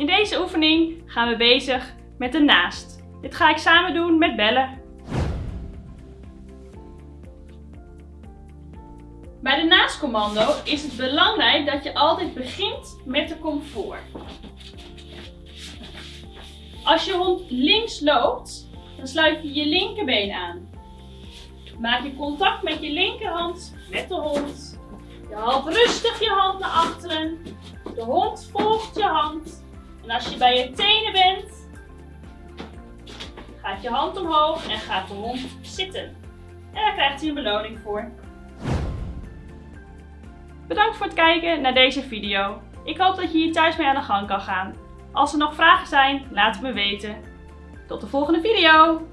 In deze oefening gaan we bezig met de naast. Dit ga ik samen doen met bellen. Bij de naastcommando is het belangrijk dat je altijd begint met de comfort. Als je hond links loopt, dan sluit je je linkerbeen aan. Maak je contact met je linkerhand met de hond. Je haalt rustig je hand naar achteren. De hond volgt je hand. En als je bij je tenen bent, gaat je hand omhoog en gaat de hond zitten. En daar krijgt hij een beloning voor. Bedankt voor het kijken naar deze video. Ik hoop dat je hier thuis mee aan de gang kan gaan. Als er nog vragen zijn, laat het me weten. Tot de volgende video!